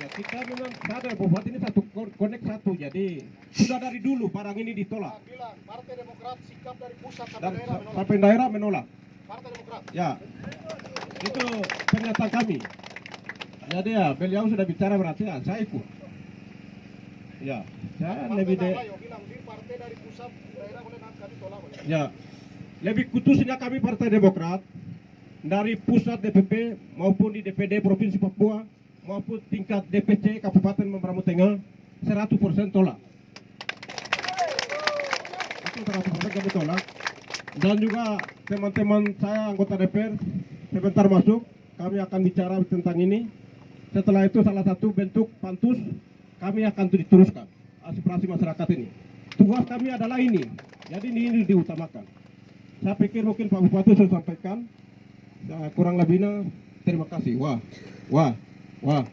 Ya, kita memang sadar bahwa ini satu ko- konek satu, jadi sudah dari dulu barang ini ditolak bilang Partai Demokrat sikap dari pusat sampai dan daerah menolak. sampai daerah menolak. Partai Demokrat. Ya, itu pernyataan kami. Jadi ya beliau sudah bicara berarti ya saya ikut. Ya, saya Partai lebih de, bilang partai dari pusat daerah boleh kami tolak. ya lebih kutusnya kami Partai Demokrat dari pusat DPP maupun di DPD Provinsi Papua maupun tingkat DPC Kabupaten Membramo Tengah 100% tolak. Itu 100% kami tolak. Dan juga teman-teman saya anggota DPR sebentar masuk kami akan bicara tentang ini. Setelah itu salah satu bentuk pantus kami akan diteruskan aspirasi masyarakat ini. Tugas kami adalah ini. Jadi ini, ini diutamakan. Saya pikir mungkin Pak Bupati sudah sampaikan. Kurang lebihnya terima kasih. Wah, wah, wah.